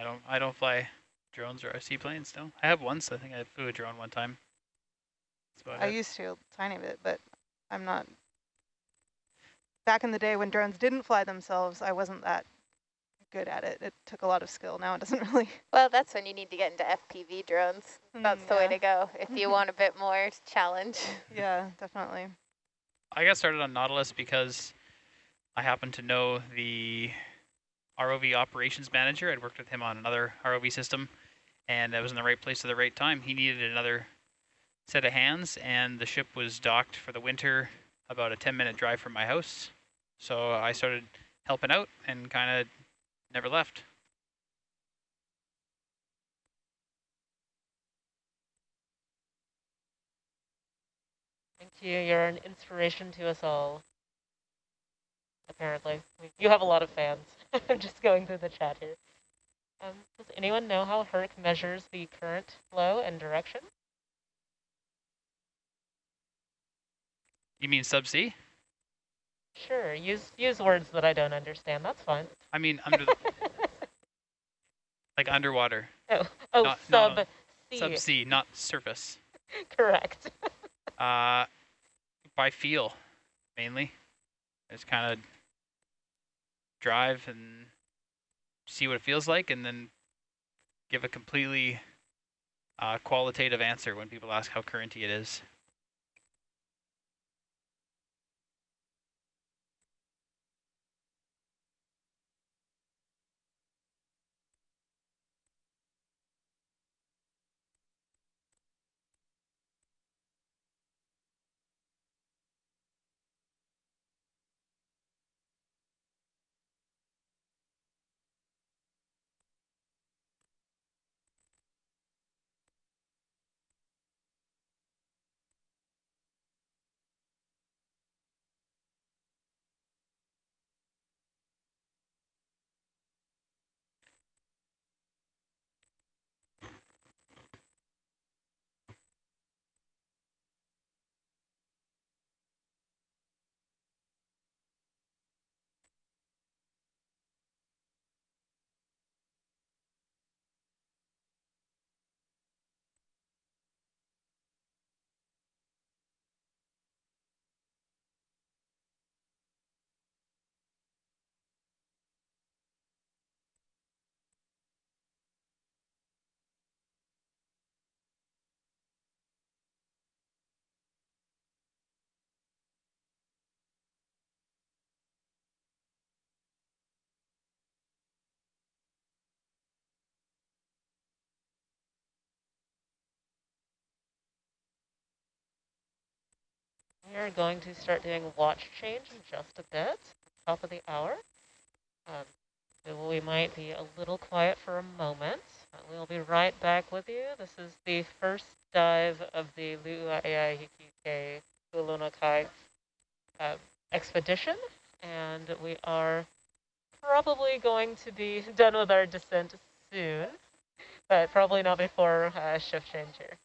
I don't I don't fly drones or seaplanes. No, I have once. I think I flew a drone one time. I it. used to a tiny bit, but I'm not. Back in the day when drones didn't fly themselves, I wasn't that good at it. It took a lot of skill. Now it doesn't really. Well, that's when you need to get into FPV drones. Mm, that's mm, the yeah. way to go if you want a bit more challenge. Yeah, definitely. I got started on Nautilus because I happen to know the ROV operations manager. I'd worked with him on another ROV system, and I was in the right place at the right time. He needed another set of hands, and the ship was docked for the winter about a 10-minute drive from my house. So I started helping out and kind of never left. Thank you. You're an inspiration to us all. Apparently. You have a lot of fans. I'm just going through the chat here. Um, does anyone know how HERC measures the current flow and direction? You mean subsea? Sure, use use words that I don't understand. That's fine. I mean under the like underwater. Oh, oh, not, sub sea. Subsea, not surface. Correct. uh, by feel, mainly. It's kind of drive and see what it feels like, and then give a completely uh, qualitative answer when people ask how currenty it is. We are going to start doing watch change in just a bit, top of the hour. Um, so we might be a little quiet for a moment. We'll be right back with you. This is the first dive of the Lu'aihikike Kai uh, expedition, and we are probably going to be done with our descent soon, but probably not before uh, shift change here.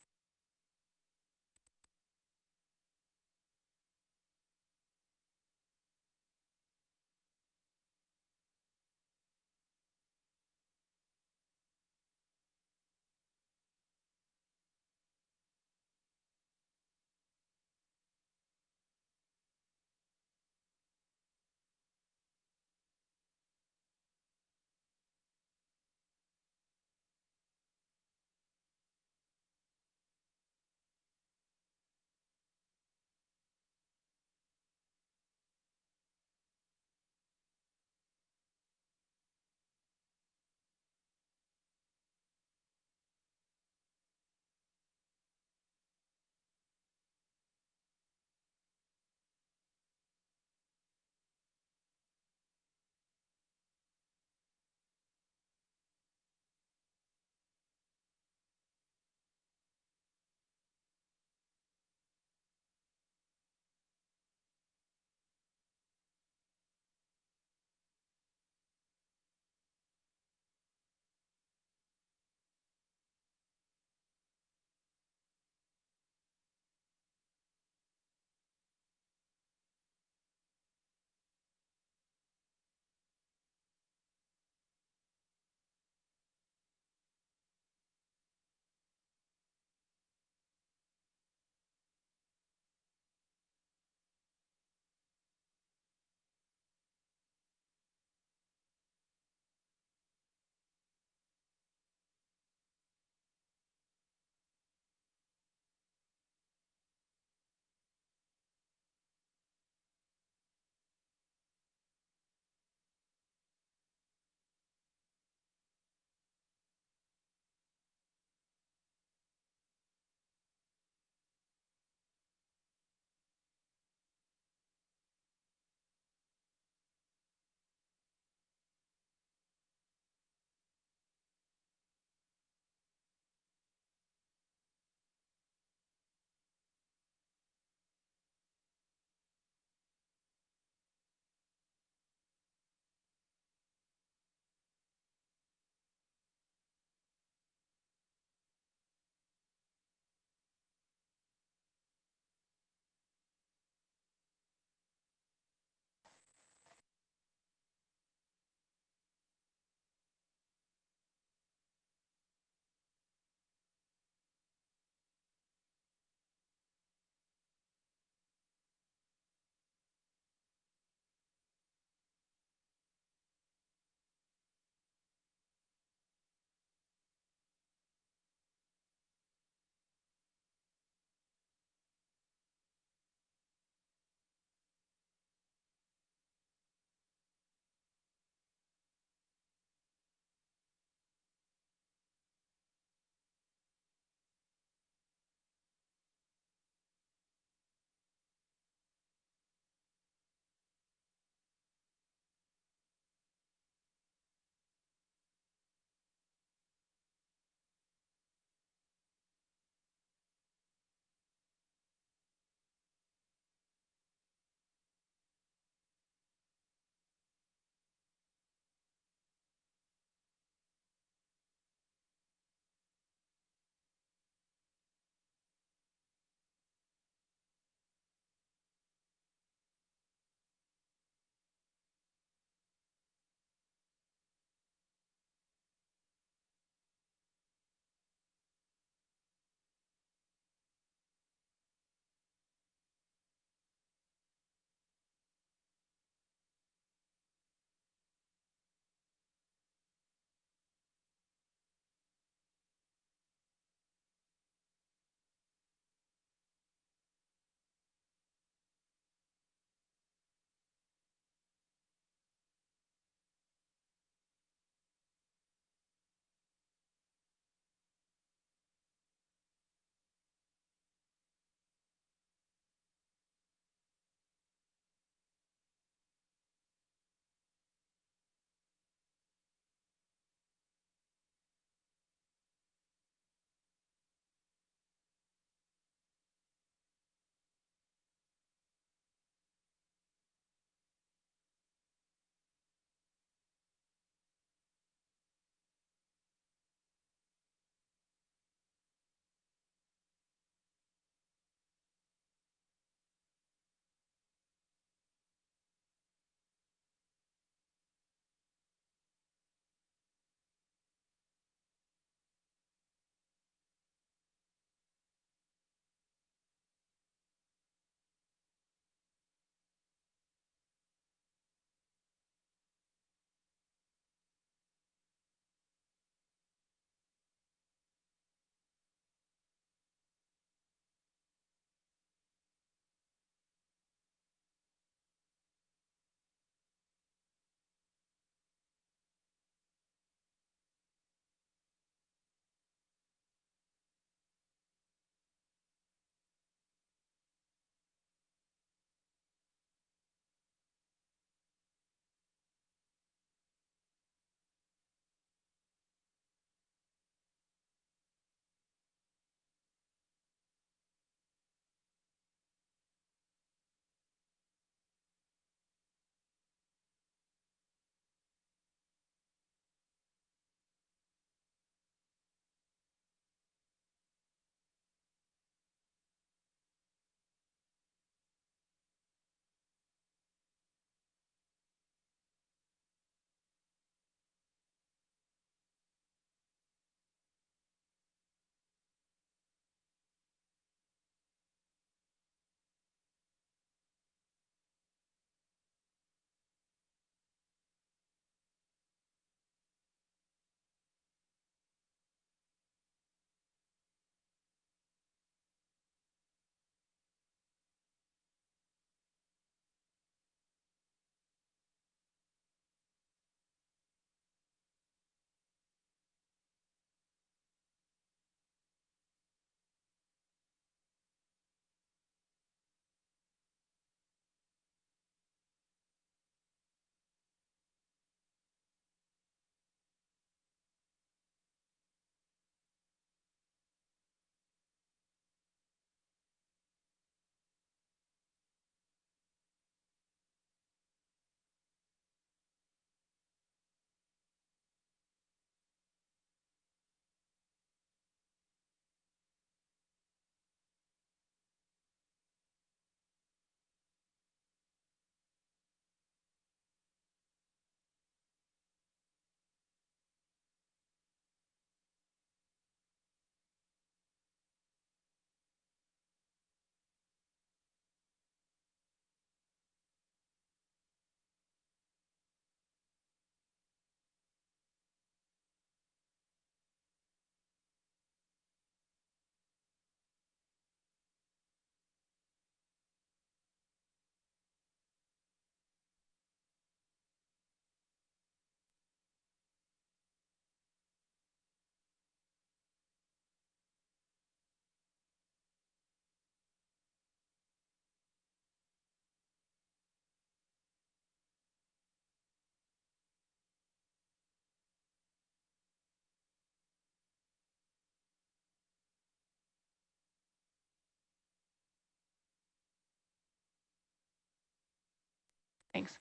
Thanks.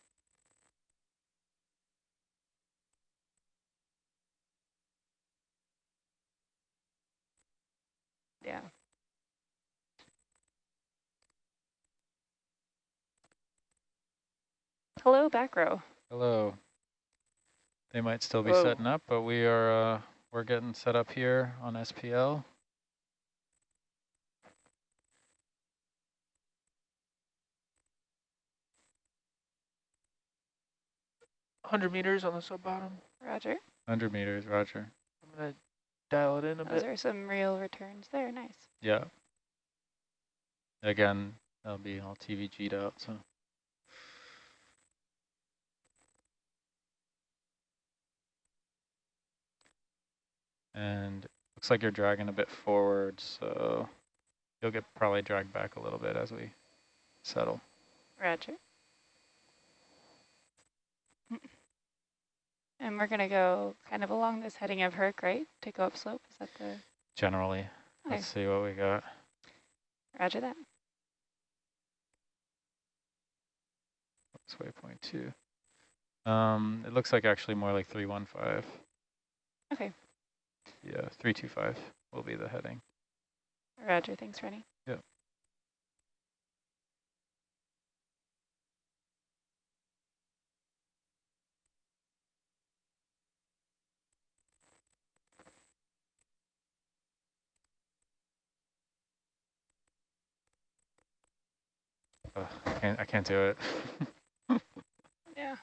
Yeah. Hello, back row. Hello. They might still be Hello. setting up, but we are uh, we're getting set up here on SPL. Hundred meters on the sub bottom. Roger. 100 meters, Roger. I'm gonna dial it in a Those bit. are some real returns there. Nice. Yeah. Again, that'll be all TVG'd out. So and looks like you're dragging a bit forward, so you'll get probably dragged back a little bit as we settle. Roger. And we're going to go kind of along this heading of Herc, right? To go upslope. Is that the... Generally, Okay. let's see what we got. Roger that. That's waypoint two. Um, it looks like actually more like 315. Okay. Yeah, 325 will be the heading. Roger. Thanks, Rennie. Ugh, I can't, I can't do it. Yeah.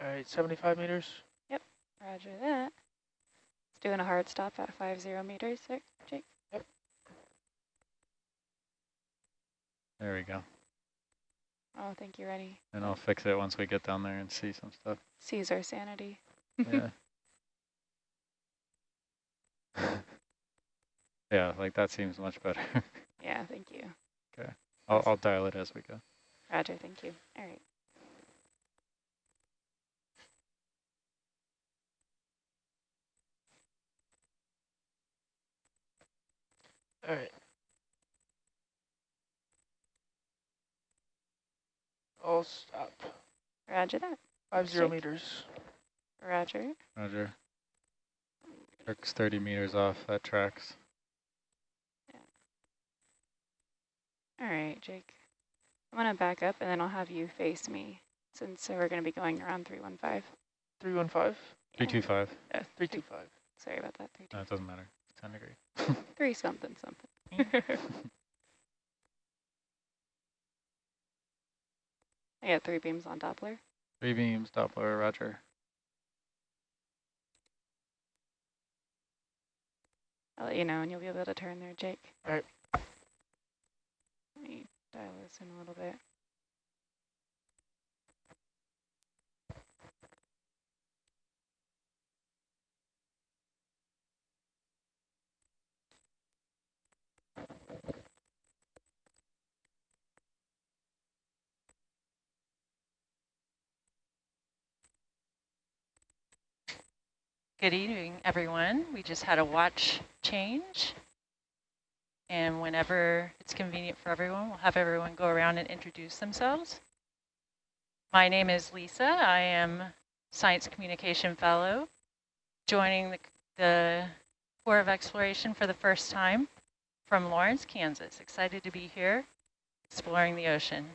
All right, 75 meters. Yep, roger that. It's doing a hard stop at five zero meters there, Jake. Yep. there we go. Oh, thank you, Rennie. And I'll fix it once we get down there and see some stuff. Seize our sanity. Yeah. yeah, like that seems much better. yeah, thank you. I'll, I'll dial it as we go. Roger, thank you. All right. All right. All stop. Roger that. Five zero Shake. meters. Roger. Roger. Herc's 30 meters off, that tracks. All right, Jake. I'm going to back up and then I'll have you face me since we're going to be going around 315. 315. 325. Uh, 325. sorry about that. Three, No, it doesn't matter. 10 degrees. three something something. I got three beams on Doppler. Three beams, Doppler, Roger. I'll let you know and you'll be able to turn there, Jake. All right. Dial this in a little bit. Good evening, everyone. We just had a watch change. And whenever it's convenient for everyone, we'll have everyone go around and introduce themselves. My name is Lisa. I am Science Communication Fellow, joining the, the Corps of Exploration for the first time from Lawrence, Kansas. Excited to be here exploring the ocean.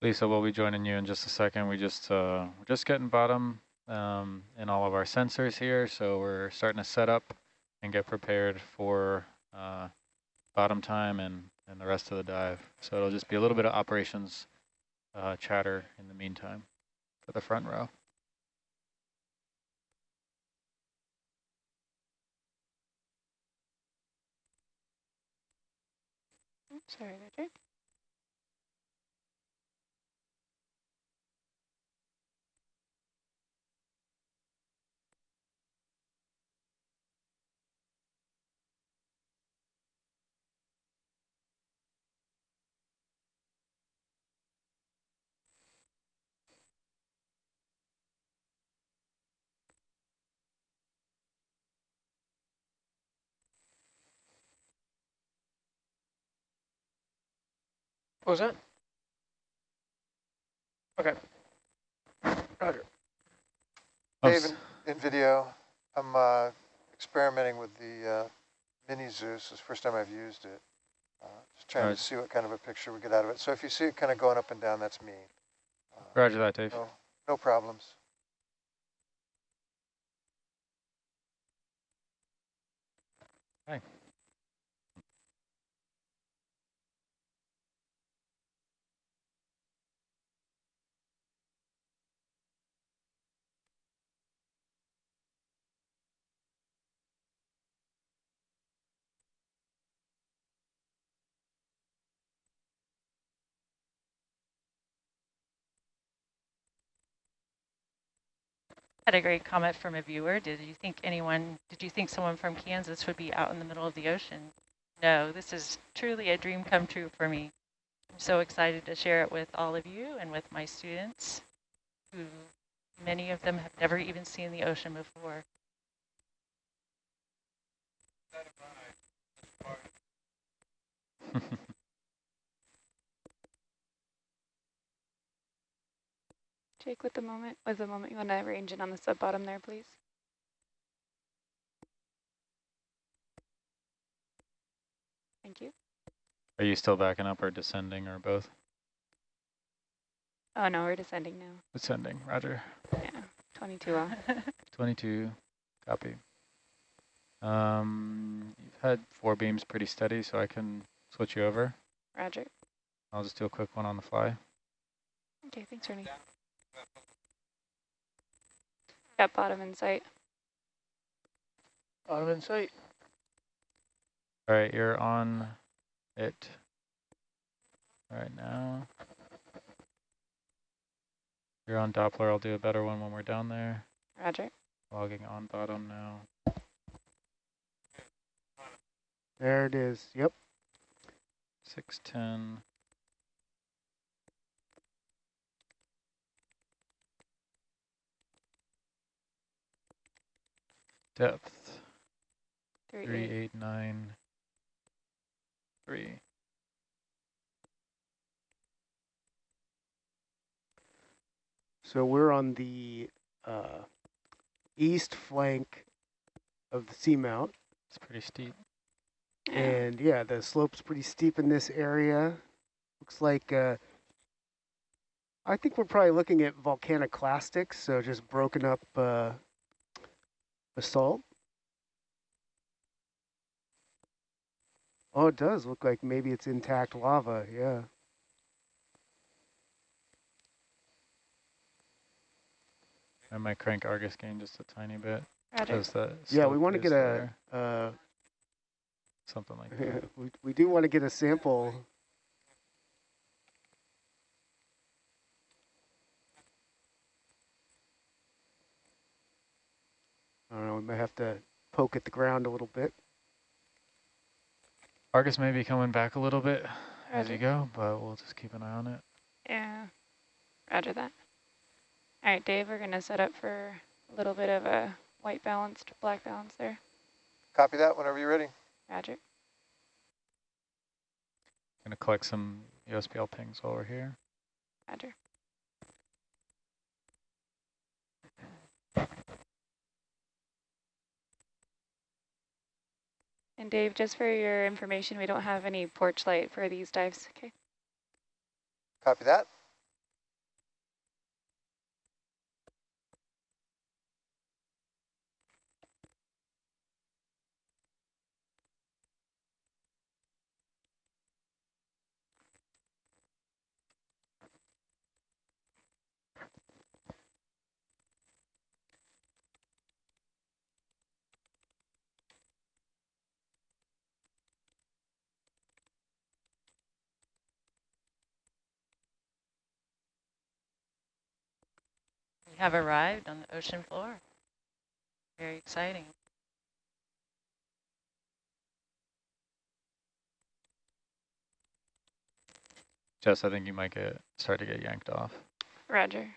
Lisa, we'll be joining you in just a second. We just, uh, we're just getting bottom um, in all of our sensors here, so we're starting to set up and get prepared for uh, bottom time and, and the rest of the dive. So it'll just be a little bit of operations uh, chatter in the meantime for the front row. Sorry, Roger. What was that? Okay. Roger. Dave, in, in video, I'm uh, experimenting with the uh, mini Zeus. It's the first time I've used it. Uh, just trying Right. to see what kind of a picture we get out of it. So if you see it kind of going up and down, that's me. Uh, Roger that, Dave. no, no problems. Had a great comment from a viewer. Did you think anyone, did you think someone from Kansas would be out in the middle of the ocean? No, this is truly a dream come true for me. I'm so excited to share it with all of you and with my students, who many of them have never even seen the ocean before. Jake, with the moment, was the moment you want to arrange it on the sub bottom there, please? Thank you. Are you still backing up or descending or both? Oh no, we're descending now. Descending, roger. Yeah, 22 off. 22, copy. Um, you've had four beams pretty steady, so I can switch you over. Roger. I'll just do a quick one on the fly. Okay, thanks, Ernie. Got bottom in sight. Bottom in sight. All right, you're on it right now. You're on Doppler. I'll do a better one when we're down there. Roger. Logging on bottom now. There it is. Yep. 610. Depth, Three, three, eight. eight, nine, three. So we're on the uh, east flank of the seamount. It's pretty steep. And yeah, the slope's pretty steep in this area. Looks like, uh, I think we're probably looking at volcaniclastics, so just broken up uh, basalt. Oh, it does look like maybe it's intact lava, yeah. I might crank Argus gain just a tiny bit. Roger. Because the Yeah, we want to get a, uh, Something like that. we, we do want to get a sample. Don't know, we might have to poke at the ground a little bit. Argus may be coming back a little bit as Roger. you go, but we'll just keep an eye on it. Yeah. Roger that. All right, Dave, we're going to set up for a little bit of a white balanced, black balance there. Copy that whenever you're ready. Roger. Gonna collect some USBL pings while we're here. Roger. And Dave, just for your information, we don't have any porch light for these dives. Okay. Copy that. Have arrived on the ocean floor. Very exciting. Jess, I think you might get start to get yanked off. Roger.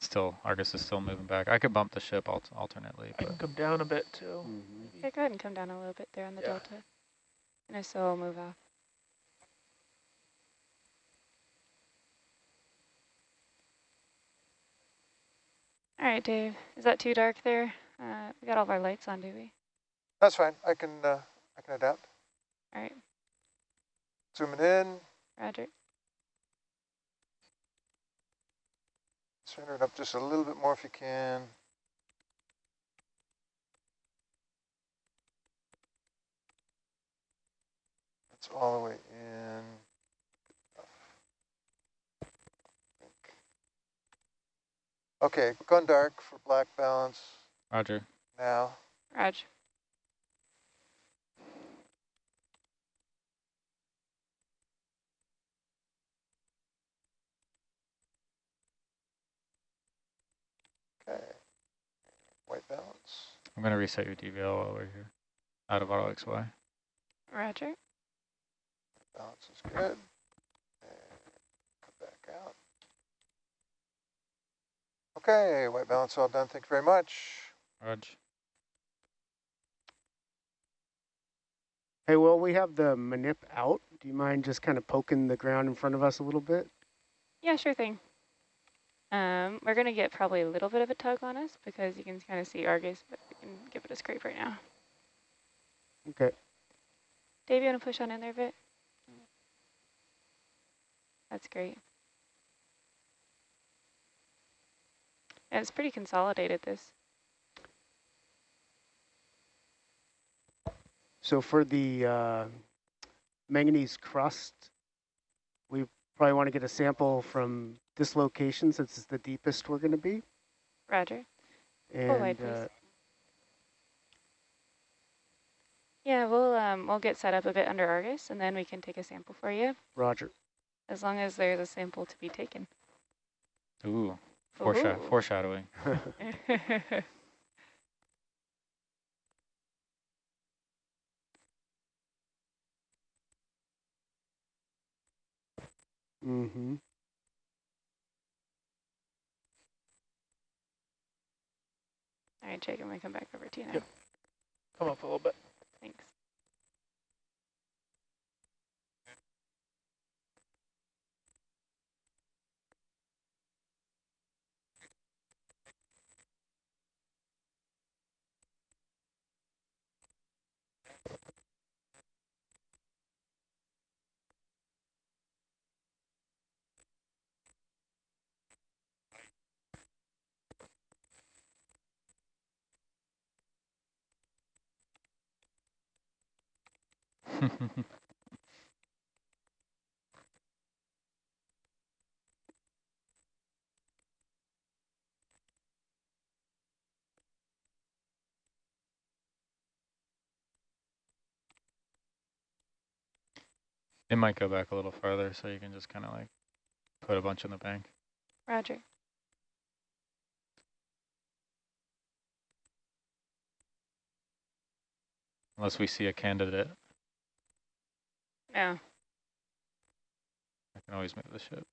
Still, Argus is still moving back. I could bump the ship alt alternately. I But can come down a bit too. Mm -hmm. Okay, go ahead and come down a little bit there on the Yeah. delta. And I still will move off. All right, Dave. Is that too dark there? Uh, we got all of our lights on, do we? That's fine. I can uh, I can adapt. All right, Zooming in, Roger. center it up just a little bit more if you can. That's all the way Okay, gone dark for black balance Roger. now. Roger. Okay. White balance. I'm going to reset your DVL while we're here. Out of auto XY. Roger. Balance is good. And come back out. Okay, white balance all done. Thank you very much. Raj. Hey, well, we have the manip out. Do you mind just kind of poking the ground in front of us a little bit? Yeah, sure thing. Um, we're going to get probably a little bit of a tug on us because you can kind of see Argus, but we can give it a scrape right now. Okay. Dave, you want to push on in there a bit? That's great. Yeah, it's pretty consolidated, this. So for the uh, manganese crust, we probably want to get a sample from this location since it's the deepest we're going to be. Roger. And wide, please. uh, Yeah, we'll um, we'll get set up a bit under Argus, and then we can take a sample for you, Roger. as long as there's a sample to be taken. Ooh. Foresha Ooh. foreshadowing. mm-hmm. All right, Jake, I'm going to come back over to you now. Yep. Come up a little bit. Thanks. It might go back a little farther so you can just kind of like put a bunch in the bank. Roger. Unless we see a candidate. No. I can always move the ship.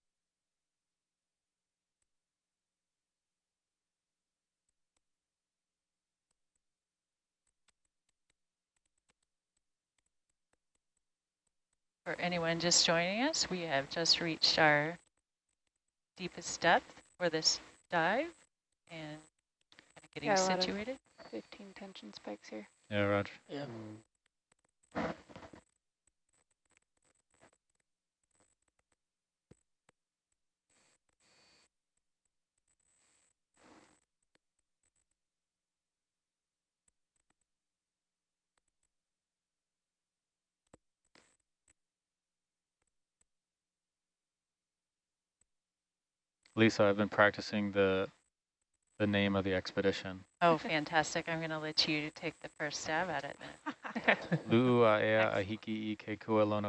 For anyone just joining us, we have just reached our deepest depth for this dive and kind of getting Yeah, a lot of- situated. 15 tension spikes here. Yeah, Roger. Yeah. Mm. Lisa, I've been practicing the the name of the expedition. Oh, fantastic. I'm going to let you take the first stab at it. Lu'uaea ahiki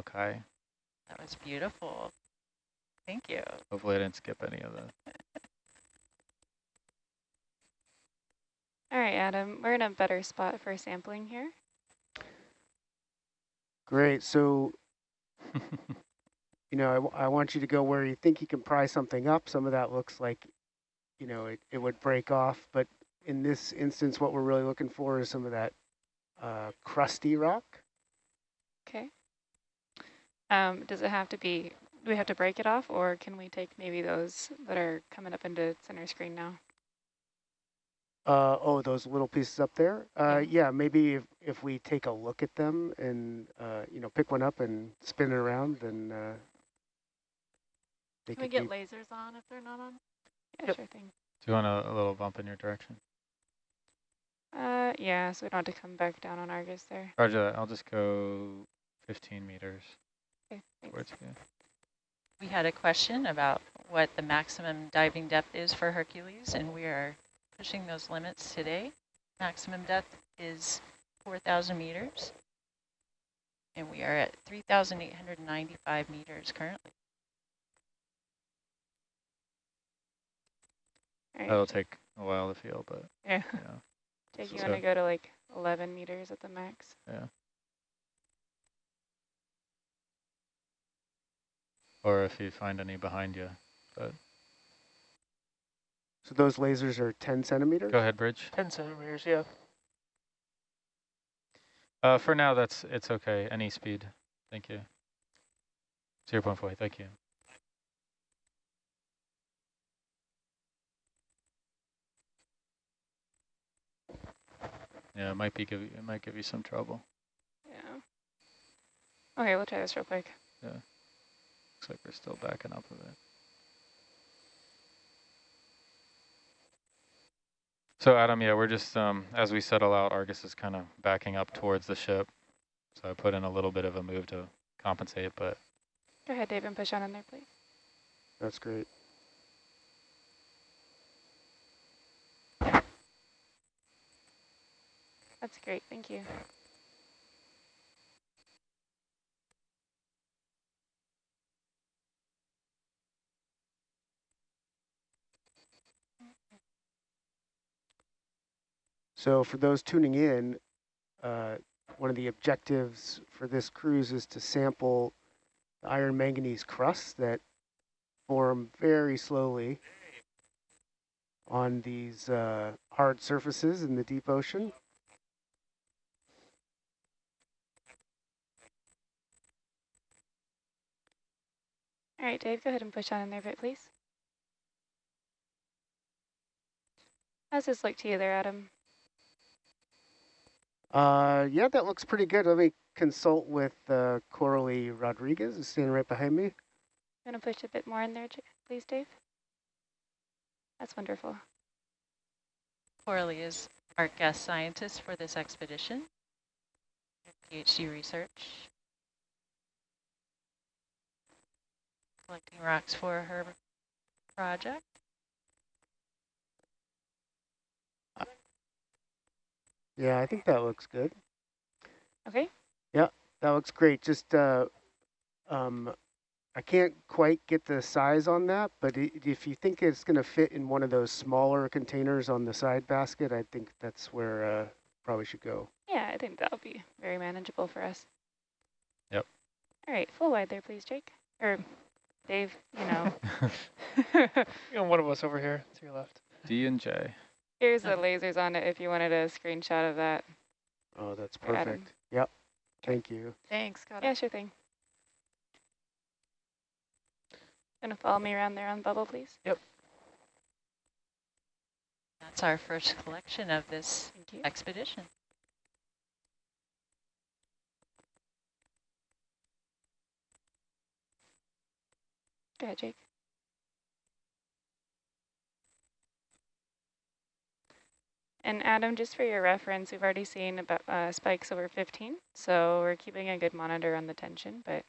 kai. That was beautiful. Thank you. Hopefully I didn't skip any of that. All right, Adam, we're in a better spot for sampling here. Great. So you know, I, I want you to go where you think you can pry something up. Some of that looks like, you know, it, it would break off. But in this instance, what we're really looking for is some of that uh, crusty rock. Okay. Um, does it have to be, do we have to break it off or can we take maybe those that are coming up into center screen now? Uh, oh, those little pieces up there? Uh, yeah, maybe if, if we take a look at them and, uh, you know, pick one up and spin it around, then uh, they Can we get lasers on if they're not on? Yeah, yep. sure thing. Do you want a, a, little bump in your direction? Uh, yeah, so we don't have to come back down on Argus there. Roger that. I'll just go 15 meters okay, towards. We had a question about what the maximum diving depth is for Hercules, and we are pushing those limits today. Maximum depth is 4,000 meters, and we are at 3,895 meters currently. Right. That'll take a while to feel, but yeah. yeah. Jake, you so, want to go to like 11 meters at the max? Yeah. Or if you find any behind you, but. So those lasers are 10 centimeters? Go ahead, Bridge. 10 centimeters, yeah. Uh, for now, that's it's okay. Any speed. Thank you. 0 0.4, thank you. Yeah, it might be give you, it might give you some trouble. Yeah. Okay, we'll try this real quick. Yeah. Looks like we're still backing up a bit. So Adam, yeah, we're just, um, as we settle out, Argus is kind of backing up towards the ship. So I put in a little bit of a move to compensate, but. Go ahead, Dave, and push on in there, please. That's great. That's great, thank you. So for those tuning in, uh, one of the objectives for this cruise is to sample the iron manganese crusts that form very slowly on these uh, hard surfaces in the deep ocean. All right, Dave, go ahead and push on in there a bit, please. How's this look to you there, Adam? Uh, yeah, that looks pretty good. Let me consult with uh, Coralie Rodriguez, who's standing right behind me. I'm going to push a bit more in there, please, Dave. That's wonderful. Coralie is our guest scientist for this expedition, PhD research, collecting rocks for her project. Yeah, I think that looks good. Okay. Yeah, that looks great. Just, uh, um, I can't quite get the size on that, but if you think it's going to fit in one of those smaller containers on the side basket, I think that's where uh, probably should go. Yeah, I think that'll be very manageable for us. Yep. All right, full wide there, please, Jake. Or Dave, you know. you know, one of us over here to your left. D and J. Here's the lasers on it if you wanted a screenshot of that. Oh, that's perfect. Yep. Thank you. Thanks. Got yeah, it. sure thing. Gonna follow me around there on bubble, please? Yep. That's our first collection of this expedition. Go ahead, Jake. And Adam, just for your reference, we've already seen about uh, spikes over 15, so we're keeping a good monitor on the tension, but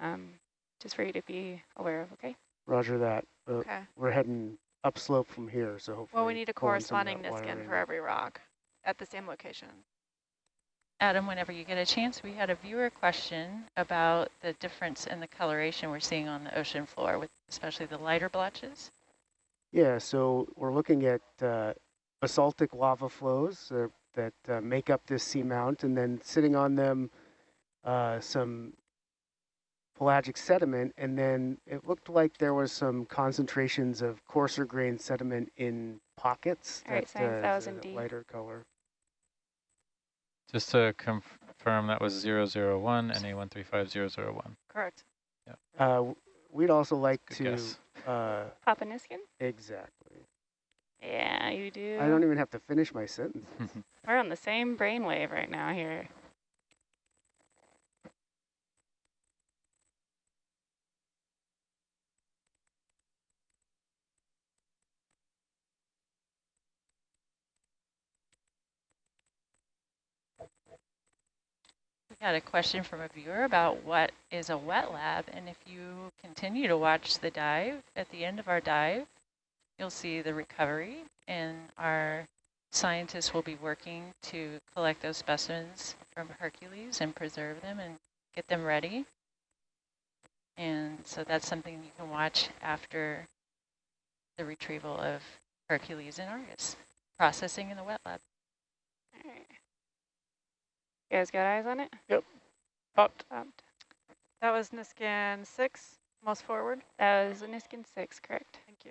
um, just for you to be aware of, okay? Roger that. Uh, okay. We're heading upslope from here, so hopefully. Well, we need a corresponding Niskin for every rock at the same location. Adam, whenever you get a chance, we had a viewer question about the difference in the coloration we're seeing on the ocean floor, with especially the lighter blotches. Yeah, so we're looking at uh, basaltic lava flows uh, that uh, make up this seamount, and then sitting on them uh, some pelagic sediment, and then it looked like there was some concentrations of coarser grain sediment in pockets. All right, that, that was indeed. lighter color. Just to confirm, that was 001 and A135001. Correct. Yeah. Uh, we'd also like Good to... Guess. Uh, Papa Niskin? Exactly. Yeah, you do. I don't even have to finish my sentence. We're on the same brainwave right now here. Got a question from a viewer about what is a wet lab, and if you continue to watch the dive, at the end of our dive, you'll see the recovery, and our scientists will be working to collect those specimens from Hercules and preserve them and get them ready. And so that's something you can watch after the retrieval of Hercules and Argus, processing in the wet lab. All right. You guys got eyes on it? Yep. Popped. Popped. That was Niskin 6, most forward? That was Niskin 6, correct. Thank you.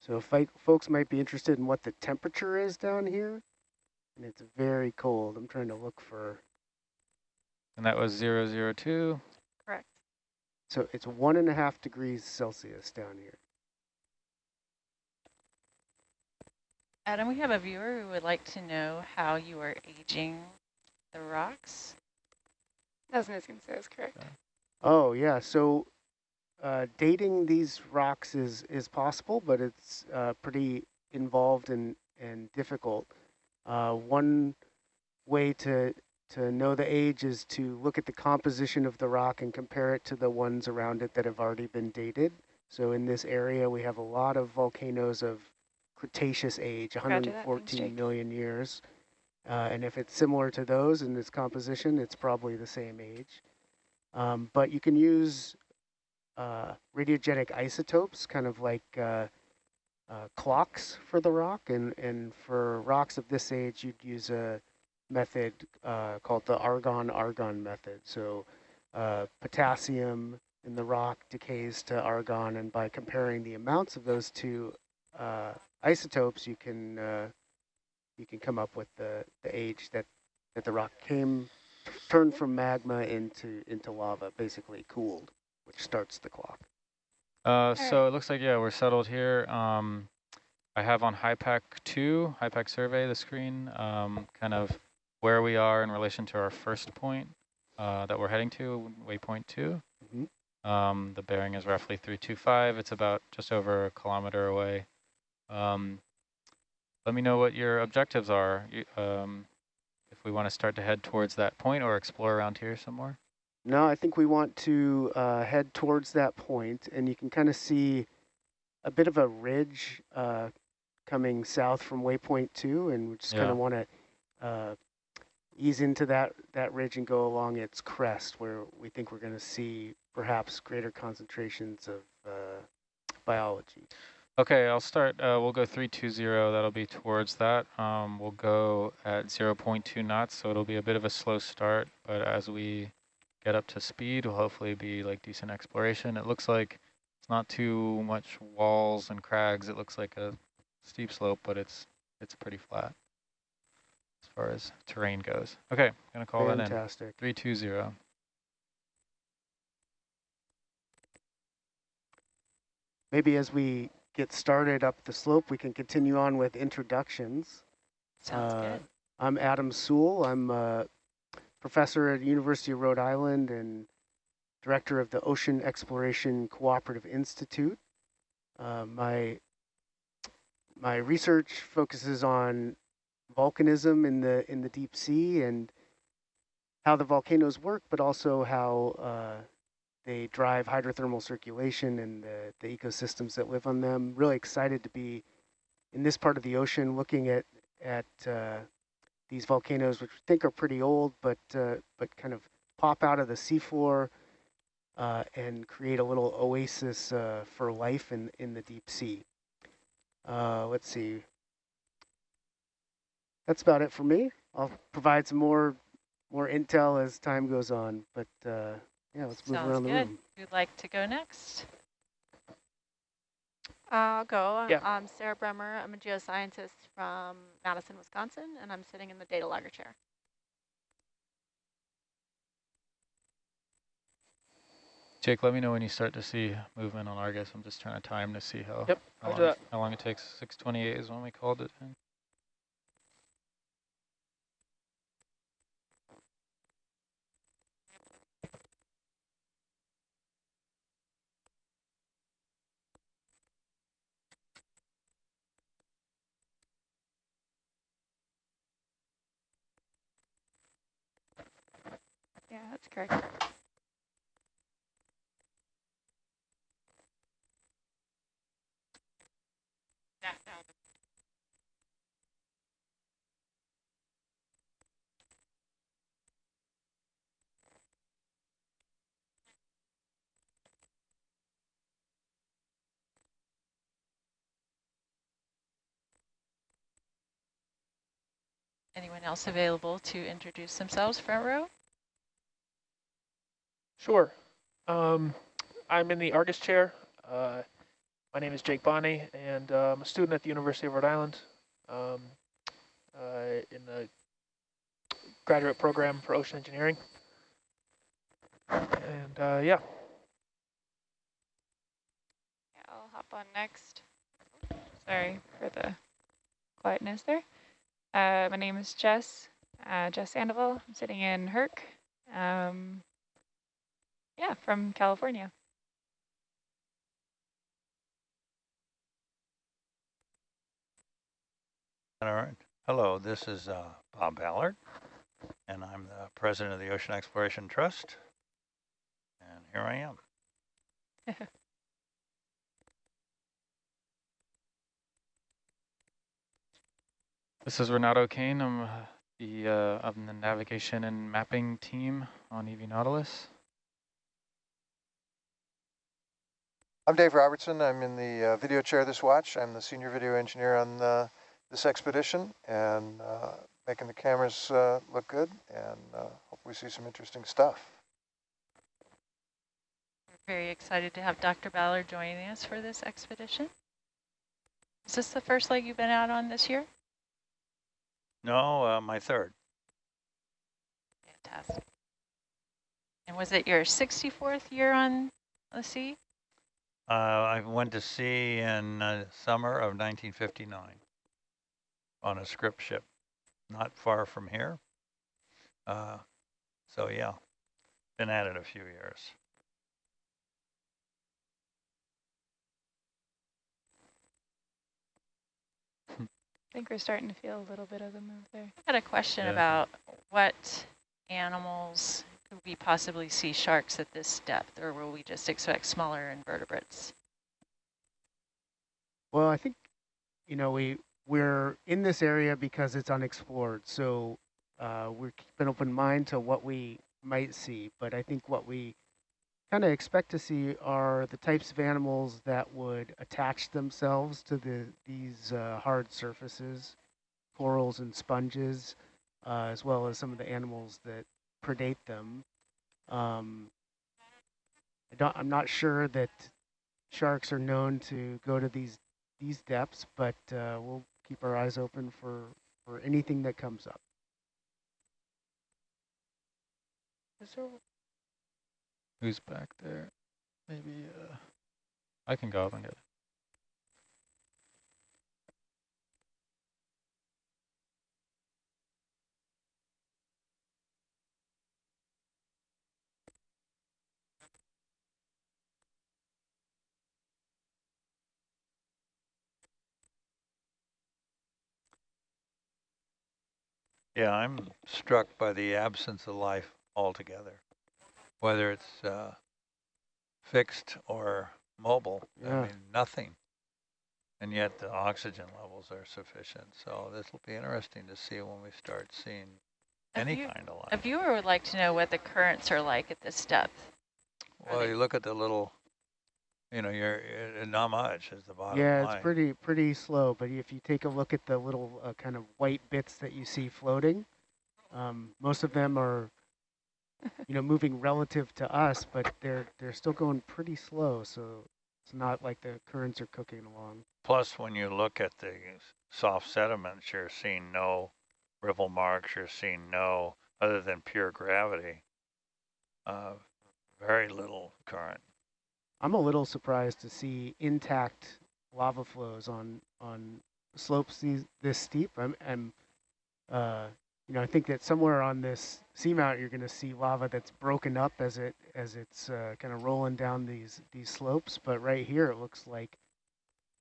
So if folks might be interested in what the temperature is down here, and it's very cold. I'm trying to look for... And that was 002? Correct. So it's one and a half degrees Celsius down here. Adam, we have a viewer who would like to know how you are aging the rocks. As Niskin says, correct. Oh, yeah. So uh, dating these rocks is, is possible, but it's uh, pretty involved and, and difficult. Uh, one way to to know the age is to look at the composition of the rock and compare it to the ones around it that have already been dated. So in this area, we have a lot of volcanoes of Cretaceous age, 114 million years. Uh, and if it's similar to those in its composition, it's probably the same age. Um, but you can use uh, radiogenic isotopes, kind of like uh, uh, clocks for the rock. And, and for rocks of this age, you'd use a method uh, called the argon-argon method. So uh, potassium in the rock decays to argon, and by comparing the amounts of those two uh, isotopes, you can uh, you can come up with the, the age that, that the rock came, turned from magma into, into lava, basically cooled, which starts the clock. Uh, so it looks like, yeah, we're settled here. Um, I have on HYPACK 2, HYPACK survey, the screen, um, kind of where we are in relation to our first point uh, that we're heading to, waypoint 2. Mm -hmm. um, the bearing is roughly 325. It's about just over a kilometer away. Um, let me know what your objectives are you, um, if we want to start to head towards that point or explore around here some more. No, I think we want to uh, head towards that point, and you can kind of see a bit of a ridge uh, coming south from waypoint two, and we just yeah. kind of want to uh, ease into that, that ridge and go along its crest, where we think we're going to see perhaps greater concentrations of uh, biology. Okay, I'll start. Uh, we'll go 320. That'll be towards that. Um, we'll go at 0 0.2 knots, so it'll be a bit of a slow start, but as we get up to speed we'll hopefully be like decent exploration. It looks like it's not too much walls and crags. It looks like a steep slope, but it's it's pretty flat as far as terrain goes. Okay, I'm gonna call Fantastic. that in. Fantastic. 320. Maybe as we get started up the slope, we can continue on with introductions. Sounds uh, good. I'm Adam Soule. I'm a professor at University of Rhode Island and director of the Ocean Exploration Cooperative Institute. Uh, my my research focuses on volcanism in the in the deep sea and how the volcanoes work, but also how uh, they drive hydrothermal circulation and the, the ecosystems that live on them. Really excited to be in this part of the ocean looking at, at uh, these volcanoes, which we think are pretty old, but uh, but kind of pop out of the seafloor uh, and create a little oasis uh, for life in, in the deep sea. Uh, let's see. That's about it for me. I'll provide some more more intel as time goes on, but uh, yeah, let's move Sounds around good. the room. Who'd like to go next? I'll go. Yeah. I'm Sarah Bremer. I'm a geoscientist from Madison, Wisconsin, and I'm sitting in the data logger chair. Jake, let me know when you start to see movement on Argus. I'm just trying to time to see how, Yep, how, long, that. how long it takes. 628 is when we called it in. Correct. Anyone else available to introduce themselves, front row? Sure. Um, I'm in the Argus chair. Uh, my name is Jake Bonney, and uh, I'm a student at the University of Rhode Island um, uh, in the graduate program for ocean engineering. And uh, yeah, I'll hop on next. Sorry for the quietness there. Uh, my name is Jess, uh, Jess Sandoval. I'm sitting in Herc. Um, yeah, from California. All right. Hello, this is uh, Bob Ballard, and I'm the president of the Ocean Exploration Trust. And here I am. This is Renato Kane. I'm uh, the uh, I'm the navigation and mapping team on EV Nautilus. I'm Dave Robertson. I'm in the uh, video chair this watch. I'm the senior video engineer on uh, this expedition and uh, making the cameras uh, look good and uh, hope we see some interesting stuff. We're very excited to have Dr. Ballard joining us for this expedition. Is this the first leg you've been out on this year? No, uh, my third. Fantastic. And was it your 64th year on the sea? Uh, I went to sea in uh, summer of 1959 on a Scripps ship, not far from here. Uh, so yeah, been at it a few years. I think we're starting to feel a little bit of the move there. I had a question Yeah. about what animals could we possibly see sharks at this depth, or will we just expect smaller invertebrates? Well, I think, you know, we, we're in this area because it's unexplored. So uh, we're keeping an open mind to what we might see. But I think what we kind of expect to see are the types of animals that would attach themselves to the these uh, hard surfaces, corals and sponges, uh, as well as some of the animals that predate them. Um, I don't, I'm not sure that sharks are known to go to these these depths, but uh, we'll keep our eyes open for, for anything that comes up. is there? Who's back there? Maybe uh, I can go up and get it. Yeah, I'm struck by the absence of life altogether, whether it's uh, fixed or mobile. Yeah. I mean, nothing. and yet the oxygen levels are sufficient. So this will be interesting to see when we start seeing any view, kind of life. A viewer would like to know what the currents are like at this depth. Well, you look at the little, you know, you're not much is the bottom Yeah, line. it's pretty pretty slow. But if you take a look at the little uh, kind of white bits that you see floating, um, most of them are, you know, moving relative to us, but they're they're still going pretty slow. So it's not like the currents are cooking along. Plus, when you look at the soft sediments, you're seeing no riffle marks. You're seeing no, other than pure gravity, uh, very little current. I'm a little surprised to see intact lava flows on on slopes these, this steep. I'm, I'm uh, you know, I think that somewhere on this seamount you're going to see lava that's broken up as it as it's uh, kind of rolling down these these slopes. But right here it looks like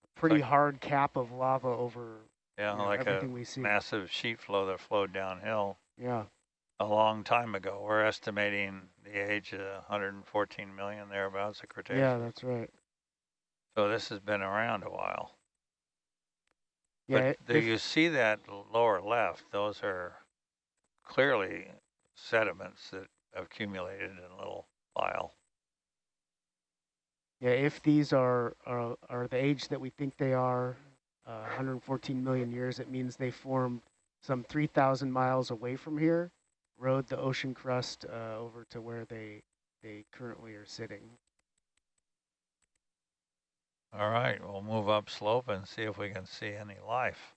a pretty like, hard cap of lava over yeah, you know, like everything a we see. massive sheet flow that flowed downhill. Yeah. A long time ago. We're estimating the age of 114 million thereabouts of Cretaceous. Yeah, that's right. So this has been around a while. Yeah, but do you see that lower left? Those are clearly sediments that accumulated in a little file. Yeah, if these are, are, are the age that we think they are, uh, 114 million years, it means they formed some 3,000 miles away from here, rode the ocean crust uh, over to where they, they currently are sitting. All right, we'll move up slope and see if we can see any life.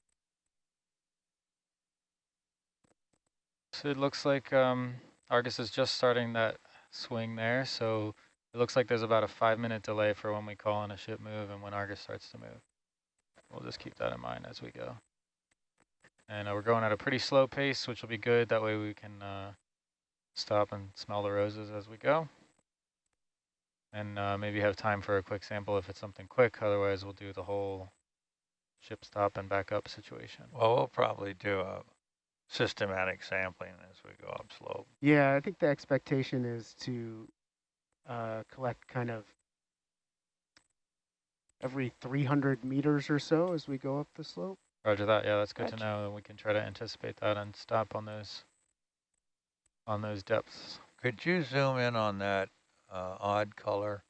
So it looks like um, Argus is just starting that swing there, so it looks like there's about a five minute delay for when we call in a ship move and when Argus starts to move. We'll just keep that in mind as we go. And uh, we're going at a pretty slow pace, which will be good. That way we can uh, stop and smell the roses as we go. And uh, maybe have time for a quick sample if it's something quick. Otherwise, we'll do the whole ship stop and back up situation. Well, we'll probably do a systematic sampling as we go up slope. Yeah, I think the expectation is to uh, collect kind of every 300 meters or so as we go up the slope. Roger that. Yeah, that's good gotcha. to know. And we can try to anticipate that and stop on those on those depths. Could you zoom in on that uh, odd color,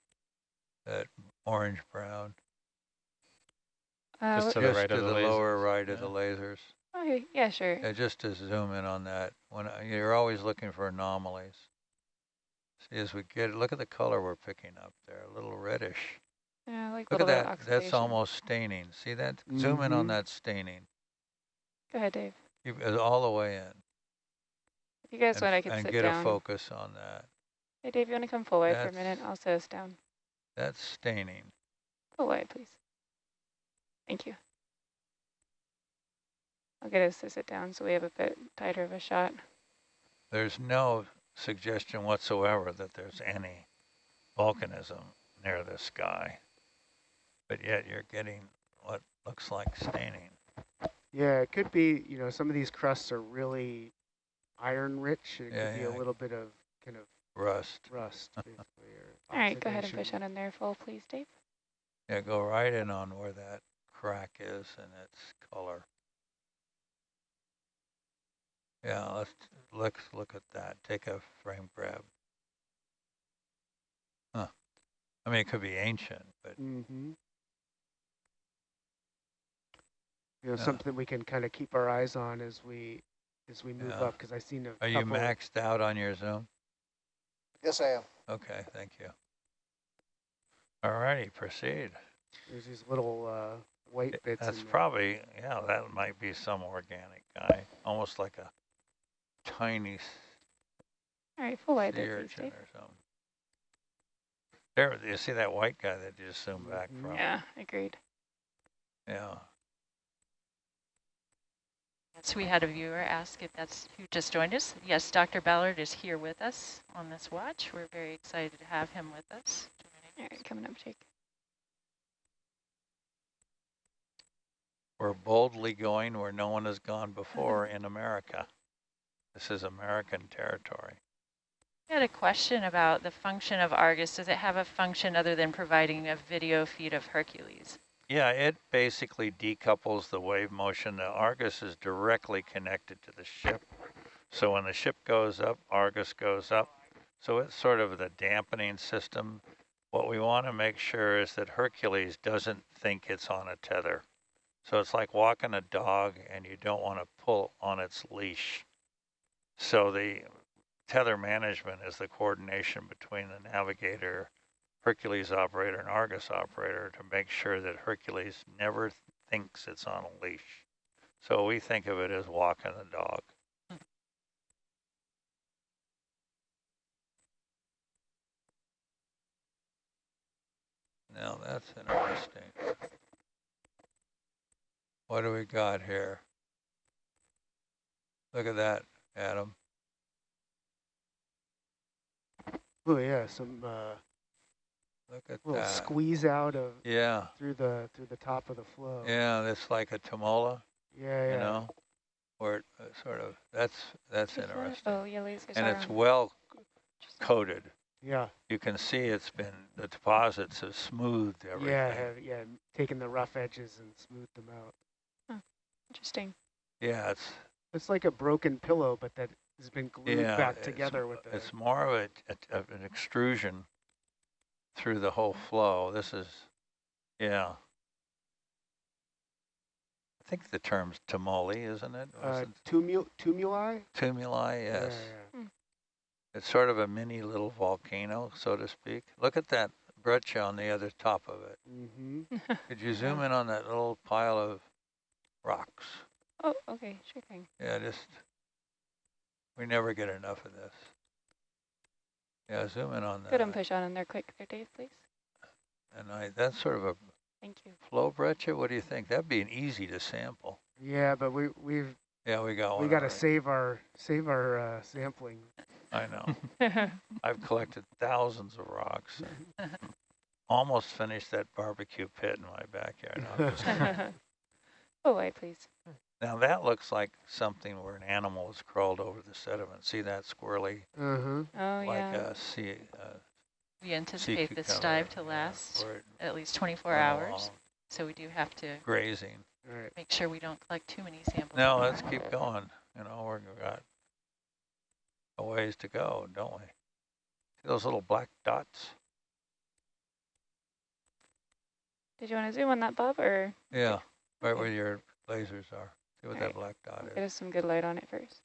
that orange brown? Uh, just to the right to of the, the lower right yeah. of the lasers. Okay, yeah, sure. Yeah, just to zoom in on that. When you're always looking for anomalies. See, as we get, look at the color we're picking up there, a little reddish. Yeah, like Look at that. That's almost staining. See that? Mm -hmm. Zoom in on that staining. Go ahead, Dave. Keep it all the way in. If you guys and, want, I can and sit get down. a focus on that. Hey, Dave, you want to come full wide for a minute? I'll sit us down. That's staining. Full wide, please. Thank you. I'll get us to sit down so we have a bit tighter of a shot. There's no suggestion whatsoever that there's any volcanism near this sky, but yet you're getting what looks like staining. Yeah, it could be, you know, some of these crusts are really iron rich. It yeah, could be yeah. a little bit of kind of rust. Rust. All right, go ahead and push on in there full, please, Dave. Yeah, go right in on where that crack is and its color. Yeah, let's look look at that. Take a frame grab. Huh. I mean, it could be ancient, but mm -hmm. You know, yeah. something we can kind of keep our eyes on as we as we move yeah. up. Because I seen a. Are you maxed out on your zoom? Yes, I am. Okay, thank you. All righty, proceed. There's these little uh, white bits. That's probably yeah. That might be some organic guy, almost like a tiny All right, full wide sea there, urchin or something. There, you see that white guy that you just zoomed Mm-hmm. back from? Yeah, agreed. Yeah. So we had a viewer ask if that's who just joined us. Yes, Dr. Ballard is here with us on this watch. We're very excited to have him with us. All right, coming up, Jake. We're boldly going where no one has gone before uh-huh. in America. This is American territory. I had a question about the function of Argus. Does it have a function other than providing a video feed of Hercules? Yeah, it basically decouples the wave motion. The Argus is directly connected to the ship. So when the ship goes up, Argus goes up. So it's sort of the dampening system. What we want to make sure is that Hercules doesn't think it's on a tether. So it's like walking a dog and you don't want to pull on its leash. So the tether management is the coordination between the navigator, Hercules operator, and Argus operator to make sure that Hercules never thinks it's on a leash. So we think of it as walking the dog. Now that's interesting. What do we got here? Look at that, Adam. Oh yeah, some uh, Look at little that. squeeze out of Yeah, through the through the top of the flow. yeah, it's like a Tomola, yeah, yeah. you know, where it uh, sort of, that's, that's Is interesting. Oh, yeah, lasers And it's on. well coated. Yeah, You can see it's been, the deposits have smoothed everything. yeah, have, yeah. Taking the rough edges and smoothed them out. Interesting. Yeah, it's, It's like a broken pillow, but that has been glued yeah. back together with the. It's more of a, a- of an extrusion through the whole flow. This is, yeah. I think the term's tumuli, isn't it? Uh, Was it tumul tumuli. Tumuli, yes. Yeah, It's sort of a mini little volcano, so to speak. Look at that breccia on the other top of it. Mm-hmm. Could you zoom in on that little pile of rocks? oh, okay, sure thing. Yeah, just, we never get enough of this. Yeah, zoom in on Good that. and push on in there quick there, Dave, please. And I, that's sort of a Thank you. flow breccia. What do you think? That'd be an easy to sample. Yeah, but we we've Yeah, we got one. we got to already. save our save our uh, sampling. I know. I've collected thousands of rocks. Almost finished that barbecue pit in my backyard. No, I'm just oh, wait, please. Now that looks like something where an animal has crawled over the sediment. See that squirrely, Uh-huh. Oh, like yeah. a sea, uh, We anticipate this dive to last where it at least 24 hours. along, So we do have to Grazing. All right. make sure we don't collect too many samples. No, let's keep going. You know, we're- we've got a ways to go, don't we? See those little black dots? Did you want to zoom on that, Bob, or Yeah, right where your lasers are. See what that Alright. black dot get is. us some good light on it first?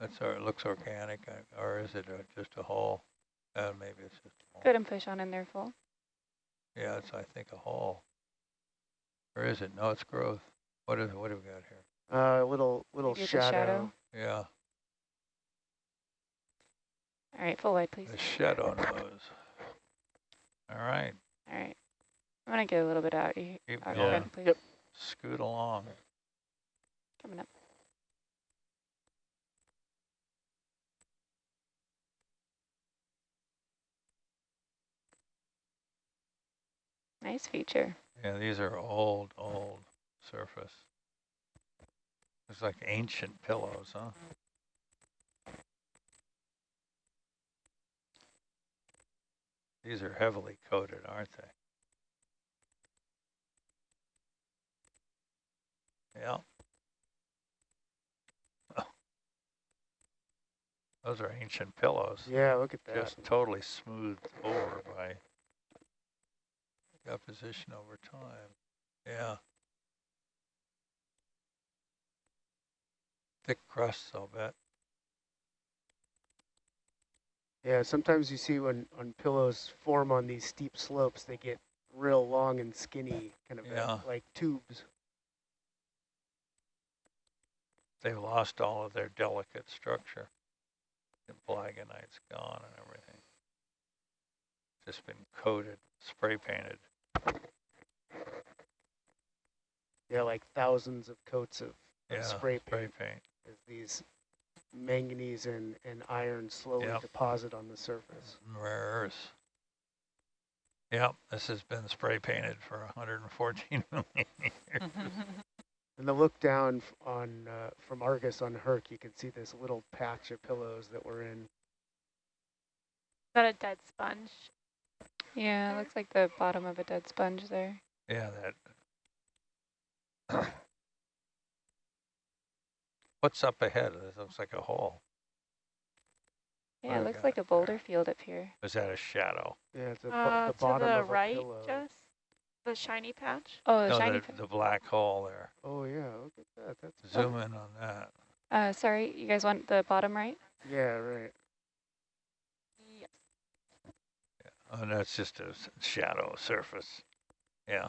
That's, or it looks organic, uh, or is it uh, just a hole? Uh, maybe it's just a hole. Good and push on in there full. Yeah, it's, I think, a hole. Or is it? No, it's growth. What is, what do we got here? Uh, little little shadow. shadow. Yeah, All right, full light, please. the shadow nose. All right, All right. I'm going to get a little bit out, you, keep out going. again, please. Yep. Scoot along. Coming up. Nice feature. Yeah, these are old, old surface. It's like ancient pillows, huh? These are heavily coated, aren't they? Yeah. Those are ancient pillows. Yeah, look at that. Just totally smoothed over by deposition over time. Yeah. Thick crusts, I'll bet. Yeah, sometimes you see when when pillows form on these steep slopes, they get real long and skinny, kind of uh, Yeah. like tubes. They've lost all of their delicate structure. The palagonite's gone and everything. Just been coated, spray painted. Yeah, like thousands of coats of, of Yeah, spray spray paint paint. as these manganese and, and iron slowly Yep. deposit on the surface. Mm, rare earths. Yep, this has been spray painted for 114 million years. And the look down on uh, from Argus on Herc, you can see this little patch of pillows that were in. Is that a dead sponge? Yeah, it looks like the bottom of a dead sponge there. Yeah, that. What's up ahead? It looks like a hole. Yeah, it looks like a boulder field up here. Is that a shadow? Yeah, it's a, Uh, the to bottom the of a right, pillow. Jess? The shiny patch? Oh, the no, shiny. the, the black hole there. Oh yeah, look at that. That's Zoom in on that. Uh, sorry, you guys want the bottom right? Yeah, right. Yes. Oh, that's just a shadow surface. Yeah.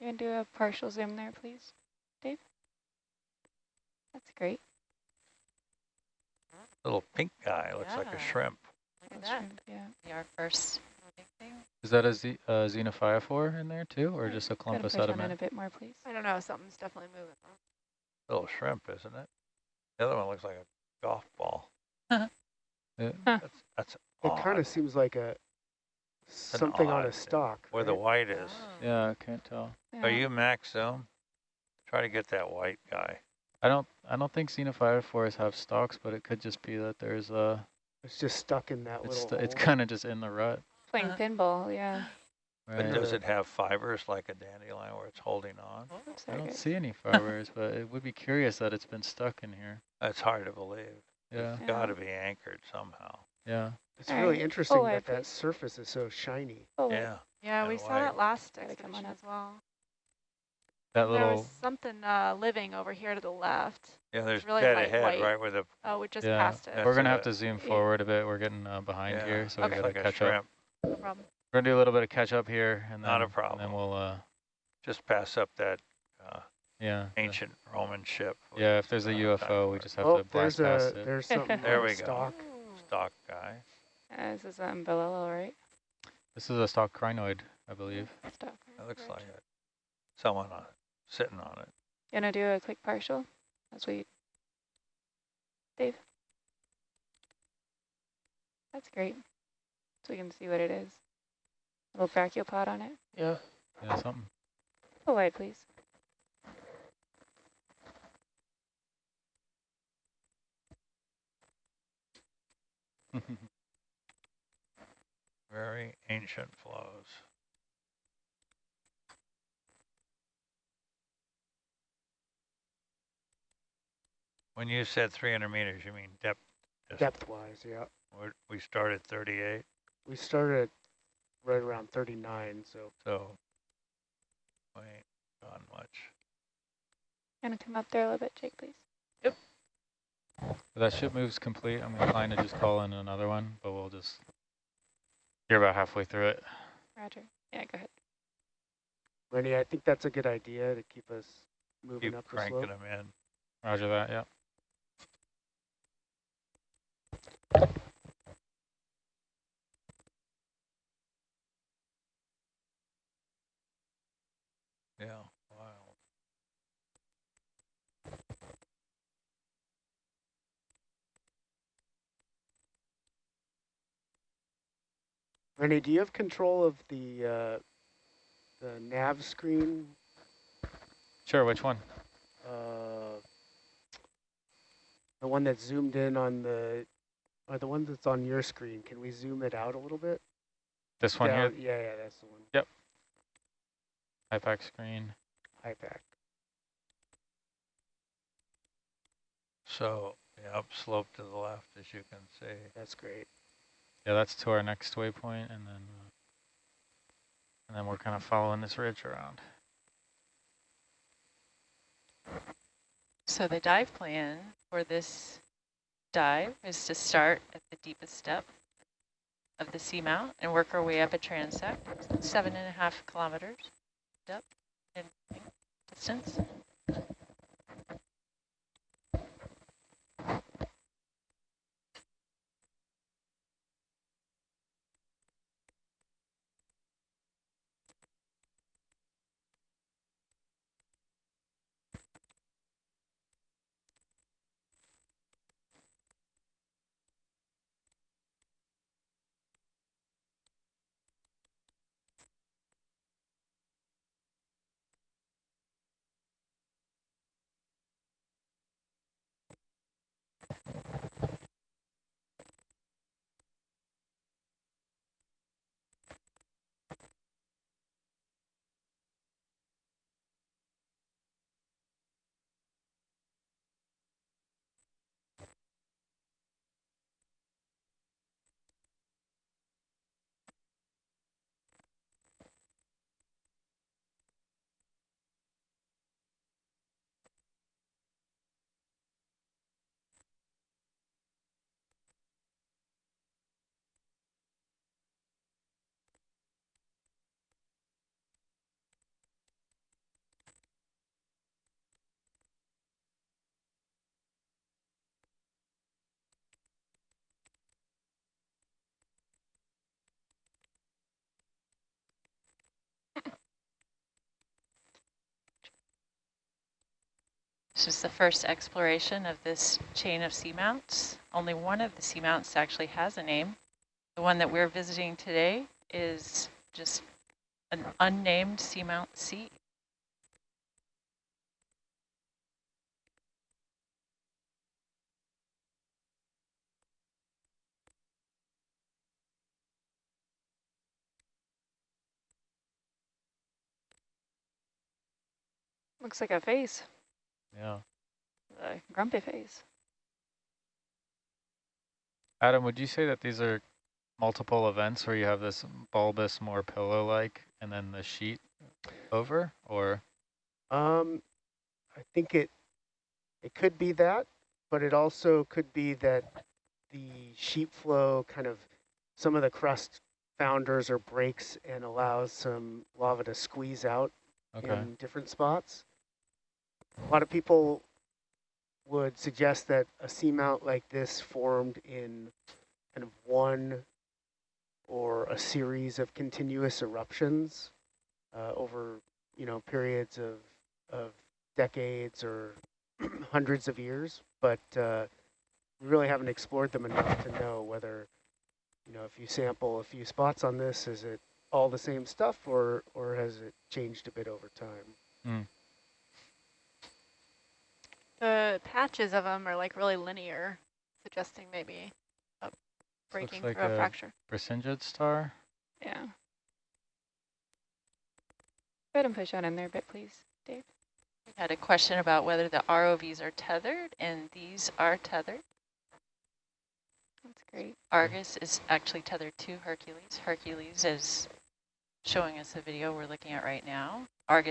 You can do a partial zoom there, please, Dave? That's great. Little pink guy looks like a shrimp. Look at That's that. shrimp, yeah. Our first big thing. Is that a Z, uh, xenophyophore in there too, or just a clump of push on in a sediment? bit more, please. I don't know, something's definitely moving. Little shrimp, isn't it? The other one looks like a golf ball. Yeah. That's, that's It kind of seems like a something on a stalk. Where the white is. Oh. Yeah, I can't tell. Yeah. Are you max zoom? Try to get that white guy. I don't. I don't think xenophyophores have stalks, but it could just be that there's a. It's just stuck in that It's little. st- it's kind of just in the rut. Playing Uh, pinball, yeah. But Right? does it have fibers like a dandelion where it's holding on? I don't see any fibers, but it would be curious that it's been stuck in here. That's hard to believe. Yeah, Yeah. Got to be anchored somehow. yeah. It's All really right. interesting Oh, that that surface is so shiny. Oh. Yeah. Yeah, And we saw that last Gotta expedition as well. That There little. was something uh, living over here to the left. Yeah, there's really dead light ahead white. right where the Oh, we just yeah, passed it. That's we're gonna have to zoom Yeah. forward a bit. We're getting uh, behind Yeah, here, so Okay. we like gotta a catch up. Shrimp. No problem. We're gonna do a little bit of catch up here, and then Not a And problem. then we'll. Uh, Just pass up that uh, yeah. the- ancient Roman ship. Yeah, if there's a uh, UFO, we just have Oh, to blast there's past a it. there's something There we the go. stalk. stock guy. Uh, this is um, Belillo, right? This is a stock crinoid, I believe. Stop. It looks like it. Someone uh, sitting on it. You wanna do a quick partial? As we, Dave. That's great. So we can see what it is. Little brachiopod on it. Yeah. Yeah, something. Go wide, please. Very ancient flows. When you said 300 meters, you mean depth? Depth wise, yeah. we're- We started 38, We started right around 39, so so we ain't gone much. Gonna come up there a little bit, Jake, please. If that ship moves complete, I'm inclined to just call in another one, but we'll just. You're about halfway through it. Roger. Yeah, go ahead. Rennie, I think that's a good idea to keep us moving Keep up the cranking slope. them in. Roger that. Yeah. Yeah, Rennie, do you have control of the uh, the nav screen? Sure. Which one? Uh, the one that's zoomed in on the, or the one that's on your screen. Can we zoom it out a little bit? This one Down- here. Yeah, yeah, that's the one. Yep. HYPACK screen. HYPACK. So, yeah, upslope to the left, as you can see. That's great. Yeah, that's to our next waypoint, and then. Uh, and then we're kind of following this ridge around. So the dive plan for this dive is to start at the deepest depth of the seamount and work our way up a transect, seven and a half kilometers depth in distance. This is the first exploration of this chain of seamounts. Only one of the seamounts actually has a name. The one that we're visiting today is just an unnamed seamount C. Looks like a face, Yeah. a grumpy face. Adam, would you say that these are multiple events where you have this bulbous, more pillow-like, and then the sheet over, or? Um, I think it it could be that, but it also could be that the sheet flow kind of some of the crust founders or breaks and allows some lava to squeeze out Okay. in different spots. A lot of people would suggest that a seamount like this formed in kind of one or a series of continuous eruptions uh, over, you know, periods of, of decades or hundreds of years, but uh, we really haven't explored them enough to know whether, you know, if you sample a few spots on this, is it all the same stuff or, or has it changed a bit over time? Mm. The patches of them are like really linear, suggesting maybe a breaking like through a, a- fracture. Brisingid star? Yeah. Go ahead and push that in there a bit, please, Dave. We had a question about whether the ROVs are tethered, and these are tethered. That's great. Argus is actually tethered to Hercules. Hercules is showing us the video we're looking at right now. Argus